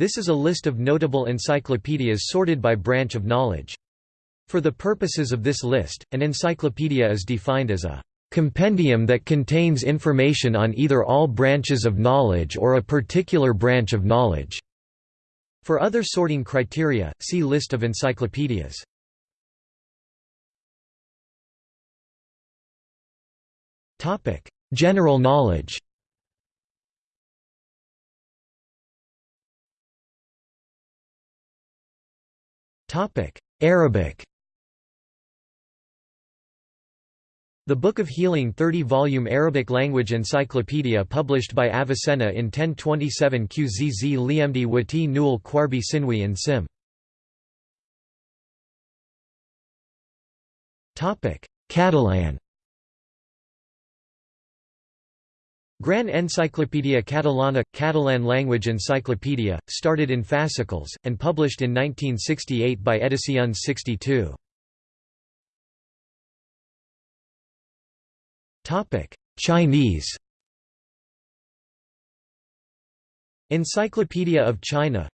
This is a list of notable encyclopedias sorted by branch of knowledge. For the purposes of this list, an encyclopedia is defined as a compendium that contains information on either all branches of knowledge or a particular branch of knowledge. For other sorting criteria, see List of encyclopedias. General knowledge Arabic The Book of Healing 30-volume Arabic language encyclopedia published by Avicenna in 1027 Qzz Liemdi Wati Newell Quarbi Sinwi and Sim. Catalan Gran Enciclopedia Catalana – Catalan language encyclopedia, started in fascicles, and published in 1968 by Edicions 62. Chinese. Encyclopedia of China.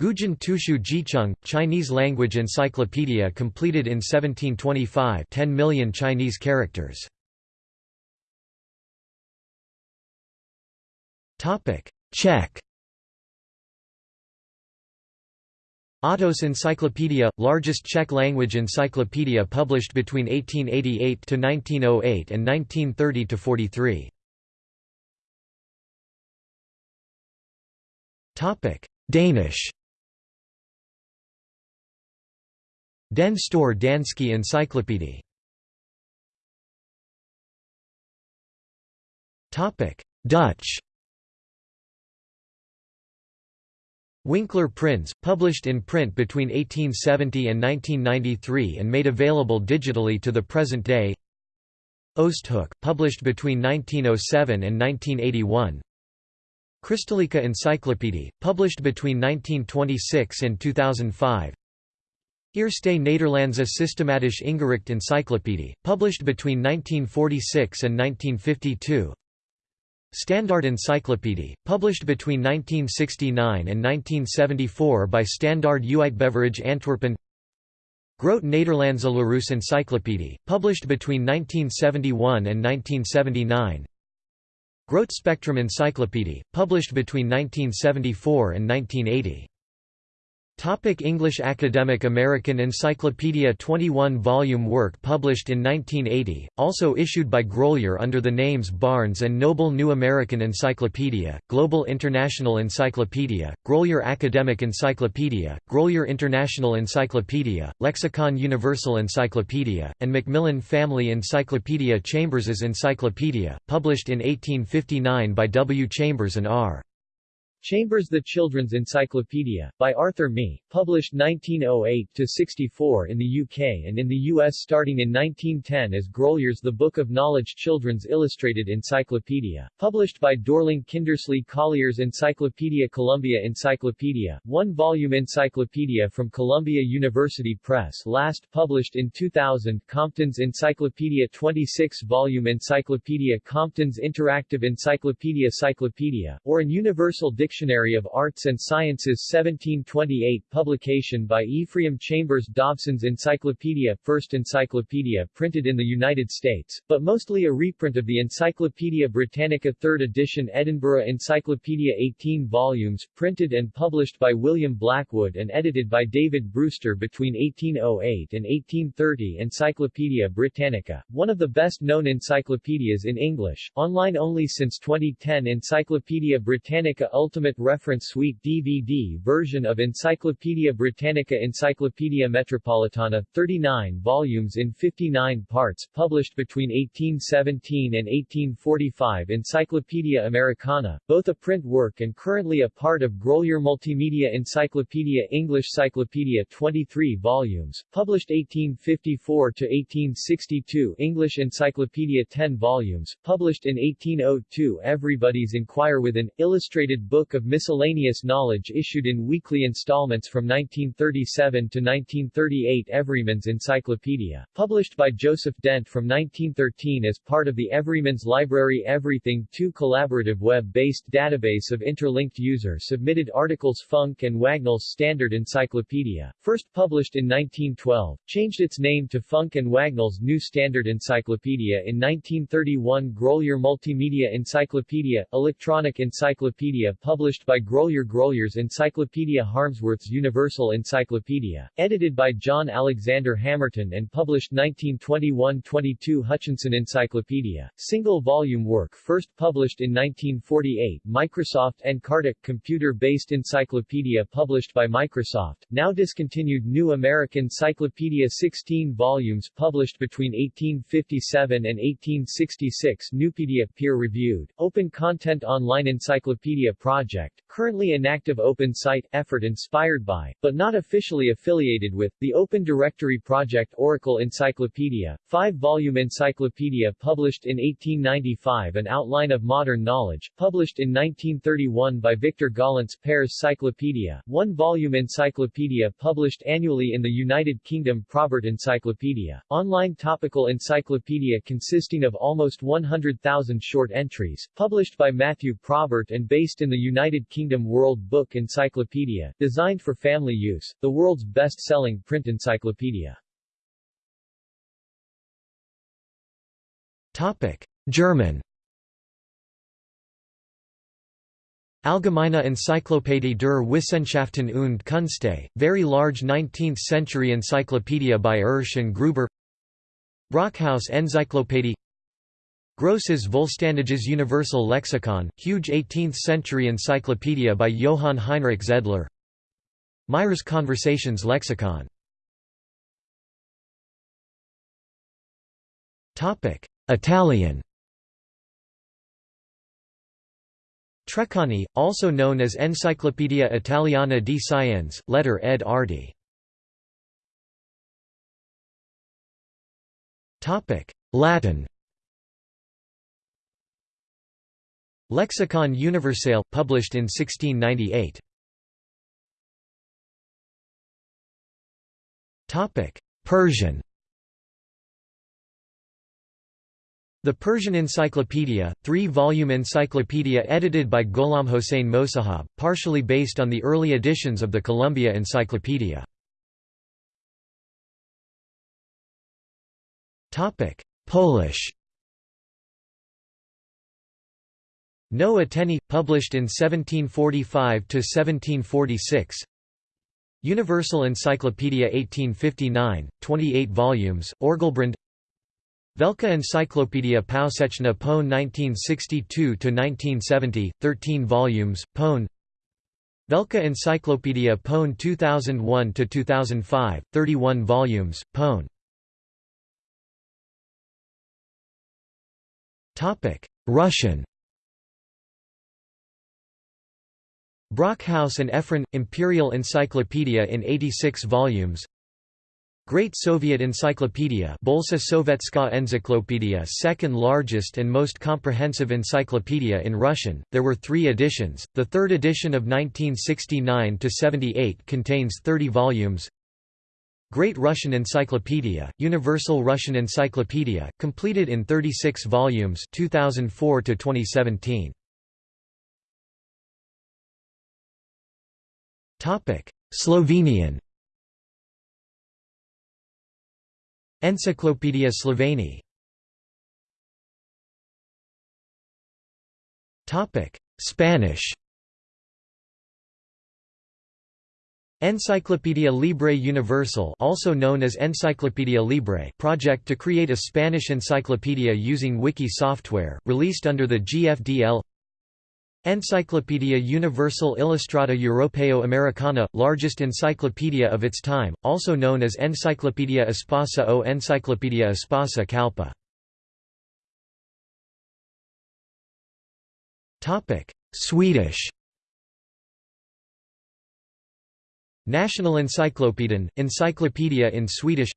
Gujin Tushu Jicheng, Chinese language encyclopedia completed in 1725 10 million Chinese characters Czech Otto's Encyclopedia, largest Czech language encyclopedia published between 1888 to 1908 and 1930 to 43. Topic: Danish. Den Store Danske Encyclopedie. Topic: Dutch. Winkler Prins, published in print between 1870 and 1993 and made available digitally to the present day. Oosthoek, published between 1907 and 1981 Christelijke Encyclopedie, published between 1926 and 2005 Eerste Nederlandse Systematische Ingericht Encyclopedie, published between 1946 and 1952 Standaard Encyclopedie, published between 1969 and 1974 by Standaard Uitgeverij Antwerpen. Groot Nederlandse Larousse Encyclopedie, published between 1971 and 1979 Groot Spectrum Encyclopedie, published between 1974 and 1980 Topic English Academic American Encyclopedia 21-volume work published in 1980, also issued by Grolier under the names Barnes & Noble New American Encyclopedia, Global International Encyclopedia, Grolier Academic Encyclopedia, Grolier International Encyclopedia, Lexicon Universal Encyclopedia, and Macmillan Family Encyclopedia Chambers's Encyclopedia, published in 1859 by W. Chambers and R. Chambers The Children's Encyclopedia, by Arthur Mee, published 1908-64 in the UK and in the US starting in 1910 as Grolier's The Book of Knowledge Children's Illustrated Encyclopedia, published by Dorling Kindersley Collier's Encyclopedia Columbia Encyclopedia, one-volume encyclopedia from Columbia University Press last published in 2000 Compton's Encyclopedia 26-volume Encyclopedia Compton's Interactive Encyclopedia Cyclopedia, or an Universal Dictionary Dictionary of Arts and Sciences 1728 publication by Ephraim Chambers Dobson's Encyclopedia First Encyclopedia printed in the United States, but mostly a reprint of the Encyclopaedia Britannica 3rd edition Edinburgh Encyclopedia 18 volumes, printed and published by William Blackwood and edited by David Brewster between 1808 and 1830 Encyclopaedia Britannica, one of the best-known encyclopedias in English, online only since 2010 Encyclopaedia Britannica Ultimate Ultimate Reference Suite DVD version of Encyclopaedia Britannica Encyclopaedia Metropolitana, 39 volumes in 59 parts, published between 1817 and 1845 Encyclopaedia Americana, both a print work and currently a part of Grolier Multimedia Encyclopedia English Cyclopedia 23 volumes, published 1854 to 1862 English Encyclopedia 10 volumes, published in 1802 Everybody's Inquire with an illustrated book book of miscellaneous knowledge issued in weekly installments from 1937 to 1938 Everyman's Encyclopedia, published by Joseph Dent from 1913 as part of the Everyman's Library Everything 2 collaborative web-based database of interlinked user-submitted articles Funk and Wagnall's Standard Encyclopedia, first published in 1912, changed its name to Funk and Wagnall's New Standard Encyclopedia in 1931 Grolier Multimedia Encyclopedia, electronic encyclopedia published by Grolier Grolier's Encyclopedia Harmsworth's Universal Encyclopedia, edited by John Alexander Hamerton and published 1921-22 Hutchinson Encyclopedia, single-volume work first published in 1948 Microsoft Encarta, computer-based encyclopedia published by Microsoft, now discontinued New American Cyclopedia 16 volumes published between 1857 and 1866 Nupedia peer-reviewed, open content online encyclopedia project, currently inactive open site, effort inspired by, but not officially affiliated with, the Open Directory Project Oracle Encyclopedia, five-volume encyclopedia published in 1895 An Outline of Modern Knowledge, published in 1931 by Victor Gollancz Paris Cyclopedia, one-volume encyclopedia published annually in the United Kingdom Probert Encyclopedia, online topical encyclopedia consisting of almost 100,000 short entries, published by Matthew Probert and based in the United Kingdom World Book Encyclopedia, designed for family use, the world's best-selling print encyclopedia. Topic: German Allgemeine Enzyklopädie der Wissenschaften und Künste, very large 19th-century encyclopedia by Ersch and Gruber Brockhaus Enzyklopädie Grosses Vollständiges Universal Lexikon, huge 18th-century encyclopedia by Johann Heinrich Zedler. Meyers Conversations Lexicon. Italian. Treccani, also known as Enciclopedia Italiana di Scienze, letter ed. Arti. Latin Lexicon Universale, published in 1698. Persian The Persian Encyclopedia, three-volume encyclopedia edited by Gholam Hossein Mosahab, partially based on the early editions of the Columbia Encyclopedia. Polish No Ateni, published in 1745–1746 Universal Encyclopedia 1859, 28 volumes, Orgelbrand. Velka Encyclopedia Powszechna Pone 1962–1970, 13 volumes, Pone Velka Encyclopedia Pone 2001–2005, 31 volumes, Pone Russian Brockhaus and Ephron – Imperial Encyclopedia in 86 volumes. Great Soviet Encyclopedia Bolsa Sovetska Encyclopedia second largest and most comprehensive encyclopedia in Russian, there were three editions, the third edition of 1969–78 contains 30 volumes. Great Russian Encyclopedia, Universal Russian Encyclopedia, completed in 36 volumes 2004 -2017. Slovenian. Encyclopedia Sloveni. Spanish. Enciclopedia Libre Universal also known as Enciclopedia Libre project to create a Spanish encyclopedia using wiki software, released under the GFDL Enciclopedia Universal Illustrata Europeo Americana, largest encyclopedia of its time, also known as Encyclopedia Espasa o Encyclopedia Espasa Kalpa. Swedish. National Encyclopedian, encyclopedia in Swedish.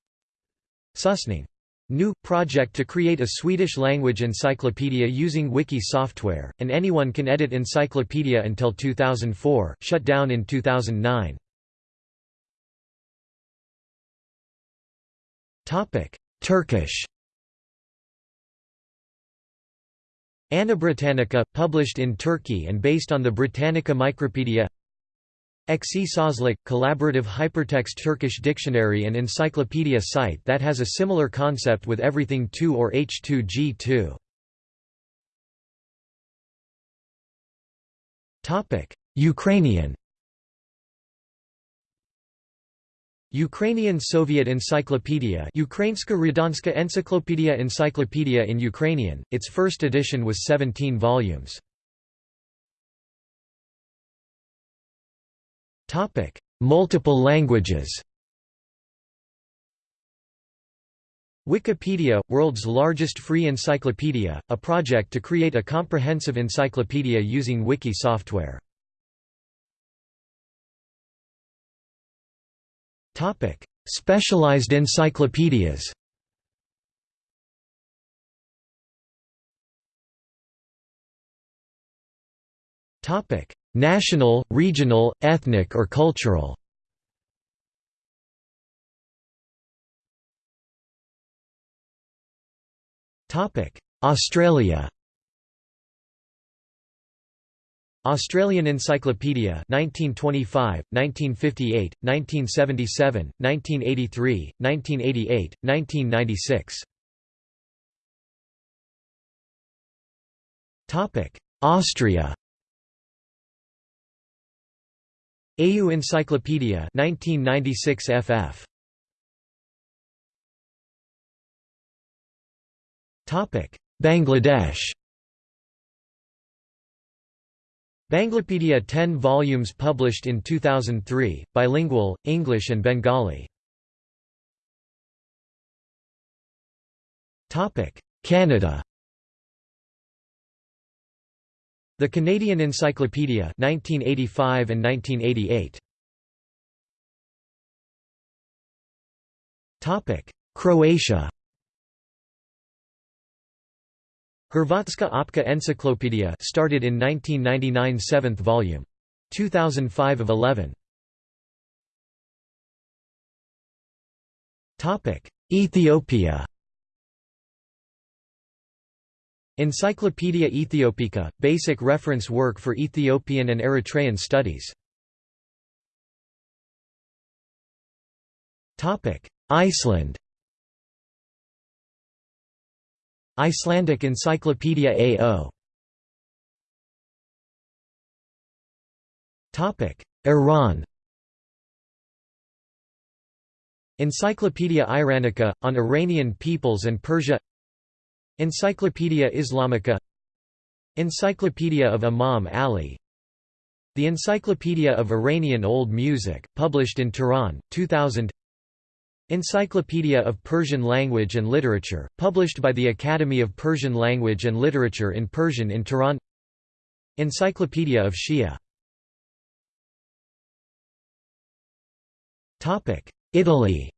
Susning New project to create a Swedish language encyclopedia using wiki software, and anyone can edit encyclopedia until 2004, shut down in 2009. Turkish AnaBritannica, published in Turkey and based on the Britannica Micropedia Ekşi Sözlük, collaborative hypertext Turkish dictionary and encyclopedia site that has a similar concept with everything 2 or H2G2. Ukrainian Ukrainian Soviet Encyclopedia Ukrainska Radanska Encyclopedia Encyclopedia in Ukrainian, its first edition was 17 volumes. Multiple languages Wikipedia, world's largest free encyclopedia, a project to create a comprehensive encyclopedia using wiki software. Topic: Specialized encyclopedias Topic: National, regional, ethnic or cultural. Australia. Australian Encyclopedia 1925, 1958, 1977, 1983, 1988, 1996 Austria AU Encyclopedia 1996 FF Topic Bangladesh. Banglapedia 10 volumes published in 2003 bilingual English and Bengali. Topic Canada The Canadian Encyclopedia 1985 and 1988. Topic: Croatia. Hrvatska Opća Enciclopedia started in 1999 7th volume. 2005 of 11. Topic: Ethiopia. Encyclopaedia Ethiopica, basic reference work for Ethiopian and Eritrean studies. Iceland. Icelandic Encyclopedia AO Iran. Encyclopedia Iranica, on Iranian peoples and Persia Encyclopaedia Islamica Encyclopedia of Imam Ali The Encyclopedia of Iranian Old Music, published in Tehran, 2000 Encyclopedia of Persian Language and Literature, published by the Academy of Persian Language and Literature in Persian in Tehran Encyclopedia of Shia. Italy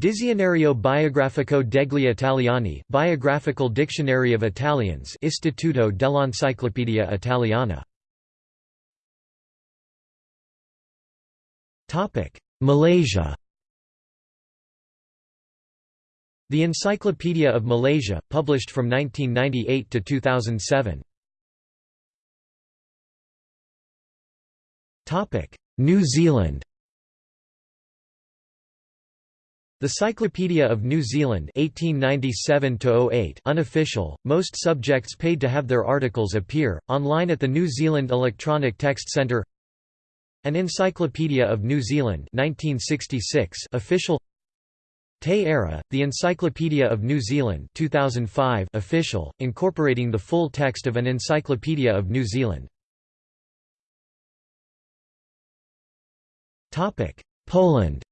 Dizionario biografico degli Italiani Biographical Dictionary of Italians Istituto dell'Enciclopedia Italiana. Malaysia. The Encyclopedia of Malaysia, published from 1998 to 2007. New Zealand The Cyclopedia of New Zealand 1897 unofficial, most subjects paid to have their articles appear, online at the New Zealand Electronic Text Centre. An Encyclopedia of New Zealand 1966 official. Te Ara, The Encyclopedia of New Zealand 2005 official, incorporating the full text of an Encyclopedia of New Zealand. Poland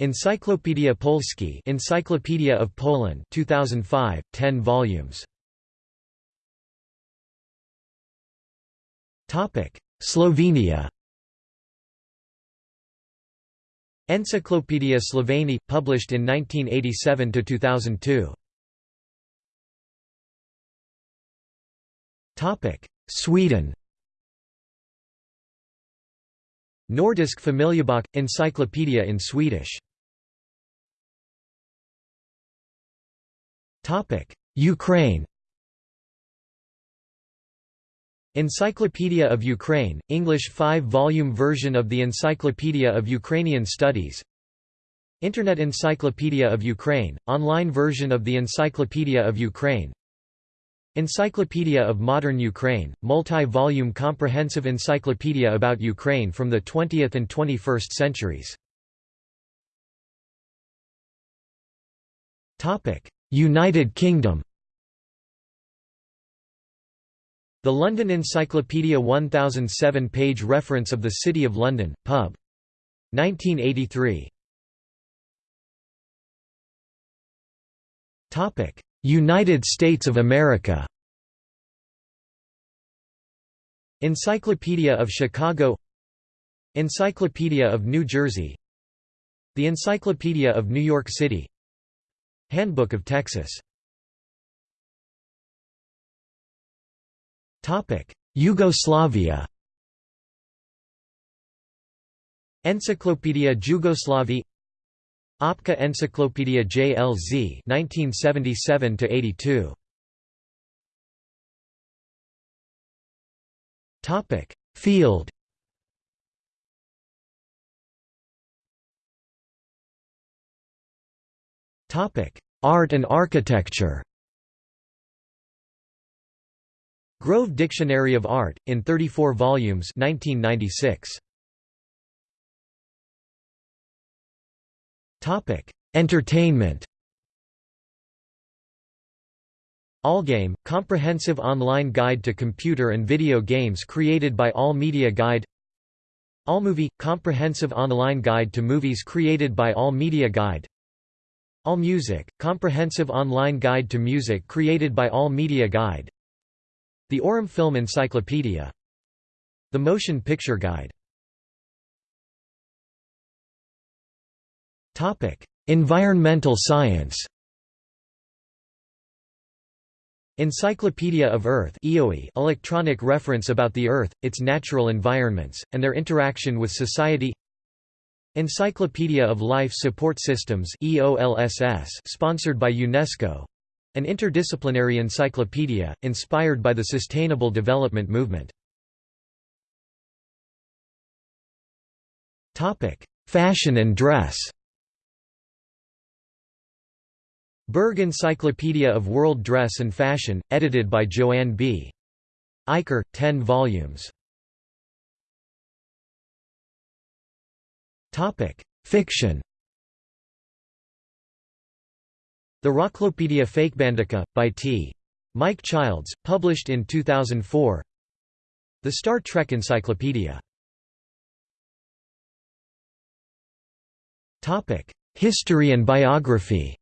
Encyclopedia Polski Encyclopedia of Poland 2005 10 volumes. Topic Slovenia. Encyclopedia Slovene, published in 1987 to 2002. Topic: Sweden Nordisk Familjebok – Encyclopedia in Swedish. Ukraine. Encyclopedia of Ukraine, English 5-volume version of the Encyclopedia of Ukrainian Studies. Internet Encyclopedia of Ukraine, online version of the Encyclopedia of Ukraine Encyclopedia of Modern Ukraine, multi-volume comprehensive encyclopedia about Ukraine from the 20th and 21st centuries. United Kingdom The London Encyclopedia 1007-page reference of the City of London, pub. 1983. United States of America. Encyclopedia of Chicago. Encyclopedia of New Jersey. The Encyclopedia of New York City. Handbook of Texas. Yugoslavia. Encyclopedia Jugoslavie Opka Encyclopedia JLZ 1977 82 Topic Field. Topic Art and Architecture. Grove Dictionary of Art, in 34 volumes 1996. Entertainment Allgame, comprehensive online guide to computer and video games created by All Media Guide Allmovie, comprehensive online guide to movies created by All Media Guide Allmusic, comprehensive online guide to music created by All Media Guide The Aurum Film Encyclopedia The Motion Picture Guide Environmental science. Encyclopedia of Earth electronic reference about the Earth, its natural environments, and their interaction with society. Encyclopedia of Life Support Systems sponsored by UNESCO. An interdisciplinary encyclopedia, inspired by the Sustainable Development Movement. Fashion and dress Berg Encyclopedia of World Dress and Fashion, edited by Joanne B. Eicher, 10 volumes. Fiction The Rocklopedia Fakebandica, by T. Mike Childs, published in 2004 The Star Trek Encyclopedia History and biography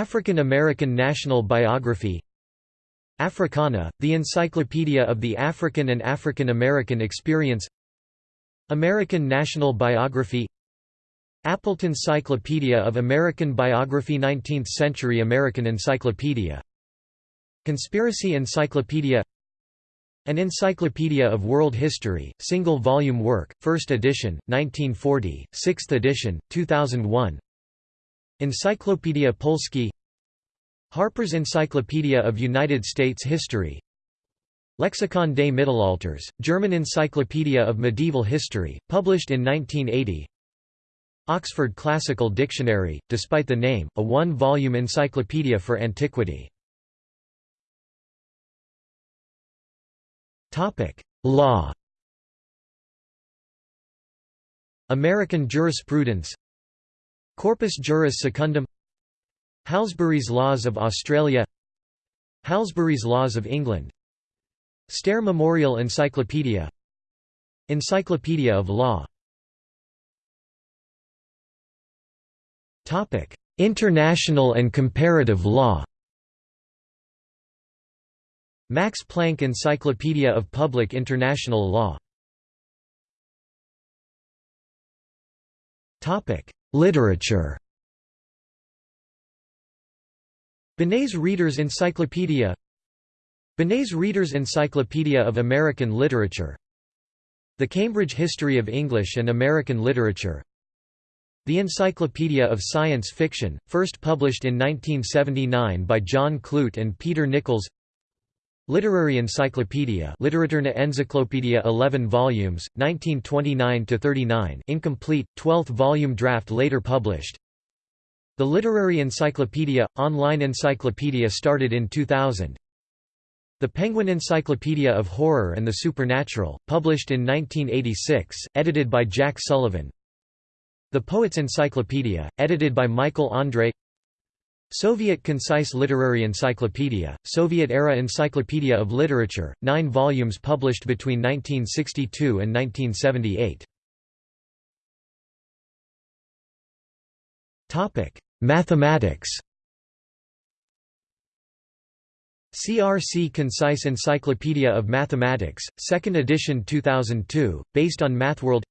African American National Biography. Africana, the Encyclopedia of the African and African American Experience. American National Biography. Appleton Cyclopedia of American Biography 19th Century American Encyclopedia. Conspiracy Encyclopedia. An Encyclopedia of World History, single-volume work, 1st edition, 1940, 6th edition, 2001 Encyclopedia Polski. Harper's Encyclopedia of United States History. Lexicon des Mittelalters, German Encyclopedia of Medieval History, published in 1980 Oxford Classical Dictionary, despite the name, a one-volume encyclopedia for antiquity. Law. American jurisprudence Corpus Juris Secundum Halsbury's Laws of Australia Halsbury's Laws of England Stair Memorial Encyclopedia Encyclopedia of Law. International and comparative law. Max Planck Encyclopedia of Public International Law Literature. Benét's Reader's Encyclopedia. Benét's Reader's Encyclopedia of American Literature. The Cambridge History of English and American Literature. The Encyclopedia of Science Fiction, first published in 1979 by John Clute and Peter Nichols Literary Encyclopedia Literaturna Encyclopedia 11 volumes, 1929–39 incomplete, 12th volume draft later published. The Literary Encyclopedia – online encyclopedia started in 2000 The Penguin Encyclopedia of Horror and the Supernatural, published in 1986, edited by Jack Sullivan. The Poets Encyclopedia, edited by Michael Andre Soviet Concise Literary Encyclopedia, Soviet-era Encyclopedia of Literature, nine volumes published between 1962 and 1978. Mathematics CRC Concise Encyclopedia of Mathematics, 2nd edition 2002, based on MathWorld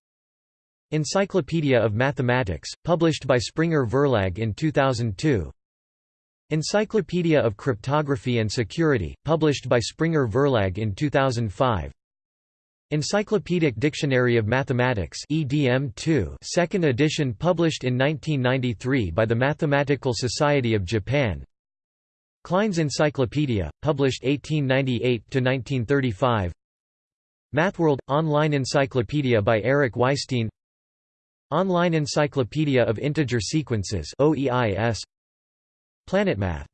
Encyclopedia of Mathematics, published by Springer Verlag in 2002 Encyclopedia of Cryptography and Security, published by Springer Verlag in 2005 Encyclopedic Dictionary of Mathematics EDM2 second edition published in 1993 by the Mathematical Society of Japan. Klein's Encyclopedia, published 1898–1935 MathWorld – Online Encyclopedia by Eric Weisstein Online Encyclopedia of Integer Sequences OEIS PlanetMath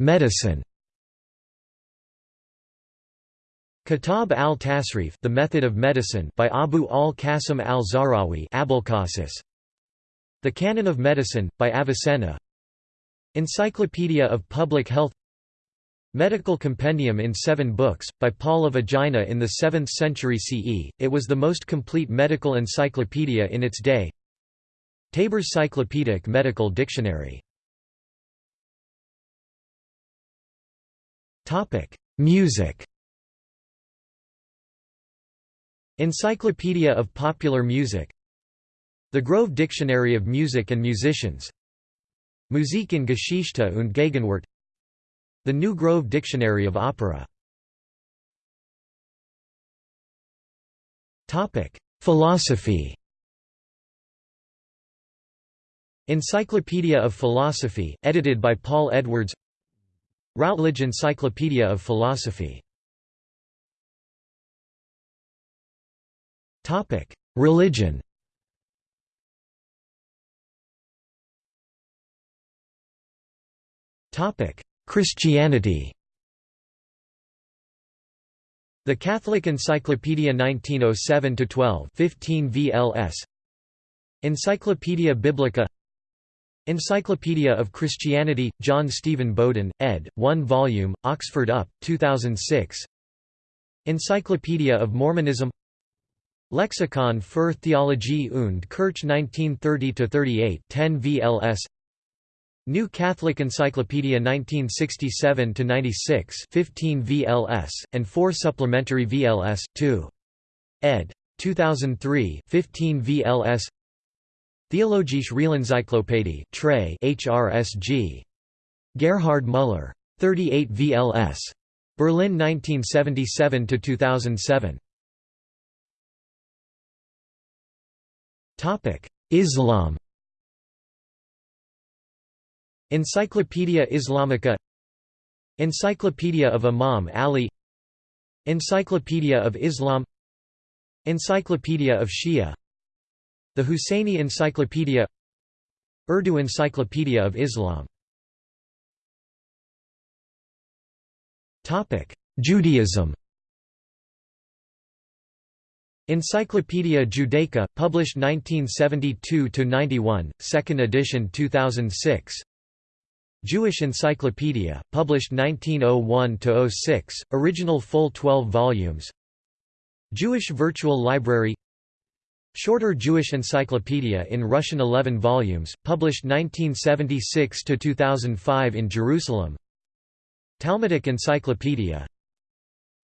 Medicine. Kitab al-Tasrif The Method of Medicine by Abu al-Qasim al-Zahrawi The Canon of Medicine, by Avicenna. Encyclopedia of Public Health. Medical Compendium in seven books, by Paul of Aegina in the 7th century CE, it was the most complete medical encyclopedia in its day Taber's Cyclopedic Medical Dictionary. Topic: Music. Encyclopedia of Popular Music. The Grove Dictionary of Music and Musicians. Musik in Geschichte und Gegenwart. The New Grove Dictionary of Opera. Topic: Philosophy Encyclopedia of Philosophy, edited by Paul Edwards. Routledge Encyclopedia of Philosophy. Religion. Christianity. The Catholic Encyclopedia 1907-12 15 VLS Encyclopaedia Biblica Encyclopedia of Christianity, John Stephen Bowden, ed., 1 volume, Oxford UP, 2006 Encyclopedia of Mormonism Lexikon für Theologie und Kirche 1930–38 10 VLS New Catholic Encyclopedia 1967–96 15 VLS, and 4 supplementary VLS, 2. ed. 2003 15 VLS Theologische Realenzyklopädie Trey HRSG. Gerhard Müller. 38 VLS. Berlin 1977–2007. Islam Encyclopaedia Islamica Encyclopedia of Imam Ali Encyclopedia of Islam Encyclopedia of Shia the Husseini Encyclopedia Urdu Encyclopedia of Islam. Judaism. Encyclopaedia Judaica, published 1972–91, 2nd edition 2006 Jewish Encyclopedia, published 1901–06, original full 12 volumes. Jewish Virtual Library Shorter Jewish Encyclopedia in Russian 11 volumes, published 1976–2005 in Jerusalem Talmudic Encyclopedia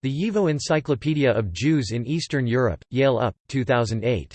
The YIVO Encyclopedia of Jews in Eastern Europe, Yale UP, 2008.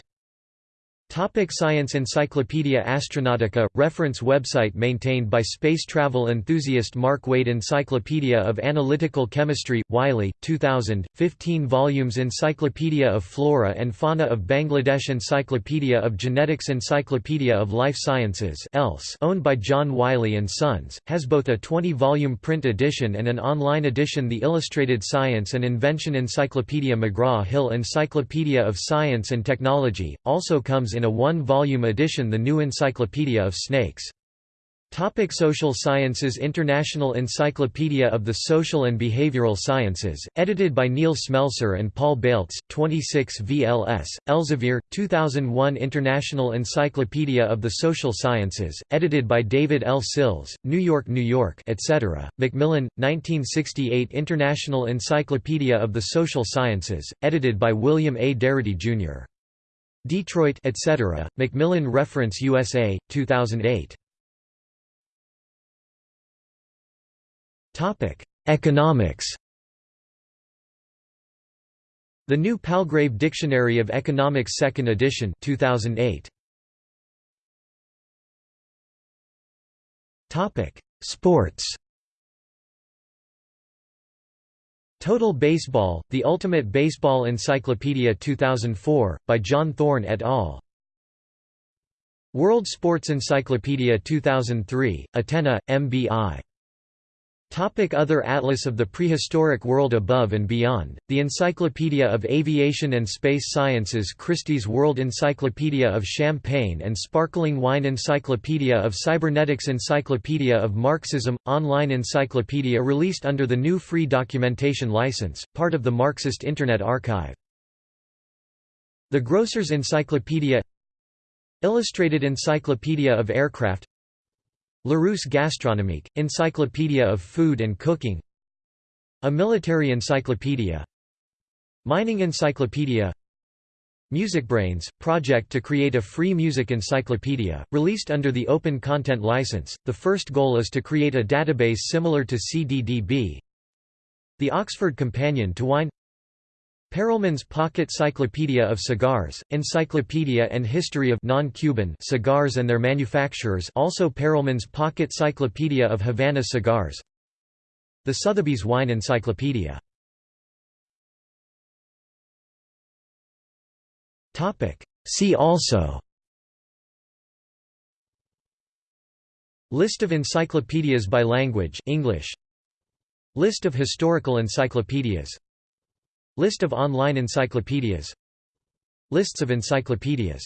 Topic Science Encyclopaedia Astronautica – Reference website maintained by space travel enthusiast Mark Wade Encyclopedia of Analytical Chemistry, Wiley, 2000, 15 volumes Encyclopedia of Flora and Fauna of Bangladesh Encyclopedia of Genetics Encyclopedia of Life Sciences else owned by John Wiley & Sons, has both a 20-volume print edition and an online edition The Illustrated Science and Invention Encyclopedia McGraw-Hill Encyclopedia of Science and Technology, also comes in a one-volume edition The New Encyclopedia of Snakes. Topic Social Sciences International Encyclopedia of the Social and Behavioral Sciences, edited by Neil Smelser and Paul Baltes, 26 VLS, Elsevier, 2001 International Encyclopedia of the Social Sciences, edited by David L. Sills, New York, New York etc., Macmillan, 1968 International Encyclopedia of the Social Sciences, edited by William A. Darity, Jr. Detroit etc., Macmillan Reference USA, 2008. Topic: Economics The New Palgrave Dictionary of Economics 2nd edition 2008. Topic: Sports Total Baseball, The Ultimate Baseball Encyclopedia 2004, by John Thorn et al. World Sports Encyclopedia 2003, Atena, MBI. Topic Other Atlas of the Prehistoric World Above and Beyond, The Encyclopedia of Aviation and Space Sciences Christie's World Encyclopedia of Champagne and Sparkling Wine Encyclopedia of Cybernetics Encyclopedia of Marxism – Online encyclopedia released under the new Free Documentation License, part of the Marxist Internet Archive. The Grocers Encyclopedia Illustrated Encyclopedia of Aircraft Larousse Gastronomique, Encyclopedia of Food and Cooking A Military Encyclopedia Mining Encyclopedia MusicBrainz, project to create a free music encyclopedia, released under the Open Content License. The first goal is to create a database similar to CDDB. The Oxford Companion to Wine Perelman's Pocket Cyclopedia of Cigars, Encyclopedia and History of non-Cuban cigars and their manufacturers also Perelman's Pocket Cyclopedia of Havana cigars. The Sotheby's Wine Encyclopedia. See also. List of encyclopedias by language English. List of historical encyclopedias List of online encyclopedias. Lists of encyclopedias